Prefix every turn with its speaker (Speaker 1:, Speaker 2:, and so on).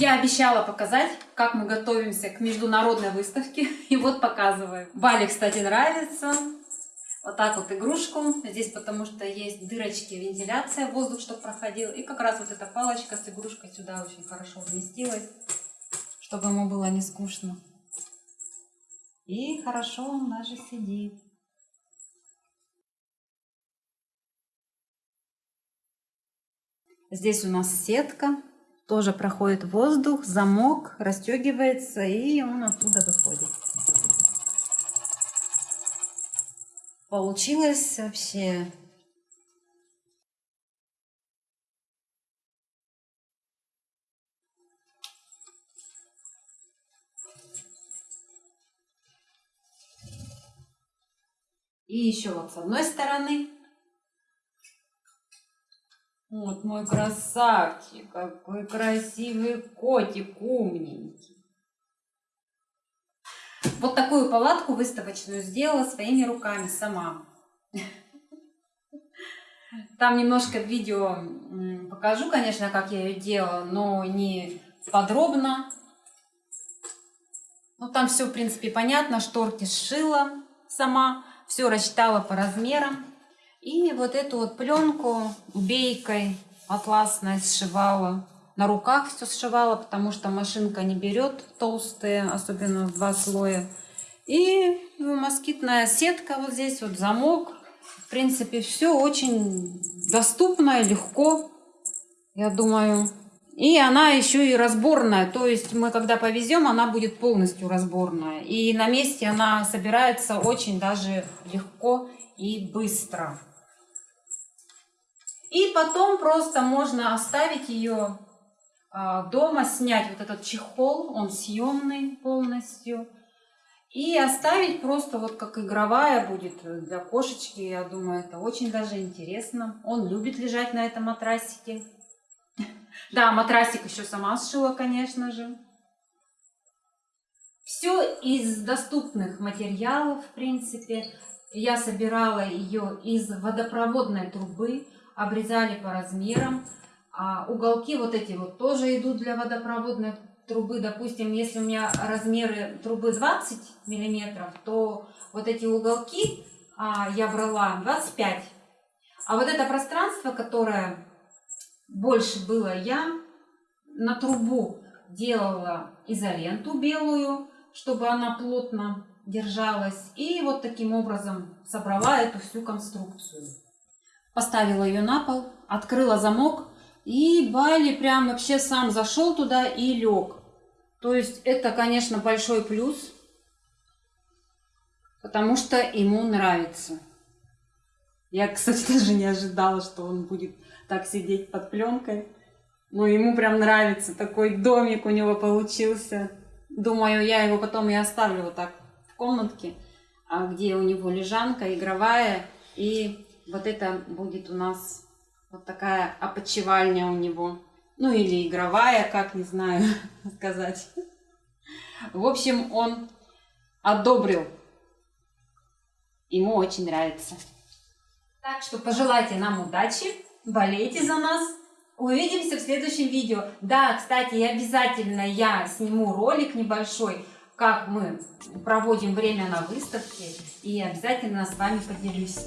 Speaker 1: Я обещала показать, как мы готовимся к международной выставке. И вот показываю. Бали, кстати, нравится. Вот так вот игрушку. Здесь потому что есть дырочки, вентиляция, воздух, чтобы проходил. И как раз вот эта палочка с игрушкой сюда очень хорошо вместилась, чтобы ему было не скучно. И хорошо он даже сидит. Здесь у нас сетка, тоже проходит воздух, замок расстегивается и он оттуда выходит. Получилось вообще И еще вот с одной стороны вот мой красавчик, какой красивый котик, умненький. Вот такую палатку выставочную сделала своими руками сама. Там немножко видео покажу, конечно, как я ее делала, но не подробно. Ну, там все, в принципе, понятно. Шторки сшила сама, все рассчитала по размерам. И вот эту вот пленку бейкой атласной сшивала. На руках все сшивала, потому что машинка не берет толстые, особенно в два слоя. И москитная сетка вот здесь, вот замок. В принципе, все очень доступно и легко, я думаю. И она еще и разборная, то есть мы когда повезем, она будет полностью разборная. И на месте она собирается очень даже легко и быстро. И потом просто можно оставить ее а, дома, снять вот этот чехол, он съемный полностью. И оставить просто вот как игровая будет для кошечки. Я думаю, это очень даже интересно. Он любит лежать на этом матрасике. Да, матрасик еще сама сшила, конечно же. Все из доступных материалов, в принципе. Я собирала ее из водопроводной трубы обрезали по размерам. А уголки вот эти вот тоже идут для водопроводной трубы. Допустим, если у меня размеры трубы 20 миллиметров, то вот эти уголки а, я брала 25. А вот это пространство, которое больше было, я на трубу делала изоленту белую, чтобы она плотно держалась. И вот таким образом собрала эту всю конструкцию поставила ее на пол, открыла замок, и Байли прям вообще сам зашел туда и лег. То есть это, конечно, большой плюс, потому что ему нравится. Я, кстати, даже не ожидала, что он будет так сидеть под пленкой. Но ему прям нравится, такой домик у него получился. Думаю, я его потом и оставлю вот так в комнатке, а где у него лежанка игровая и вот это будет у нас вот такая опочивальня у него. Ну или игровая, как не знаю сказать. В общем, он одобрил. Ему очень нравится. Так что пожелайте нам удачи, болейте за нас. Увидимся в следующем видео. Да, кстати, обязательно я сниму ролик небольшой, как мы проводим время на выставке. И обязательно с вами поделюсь.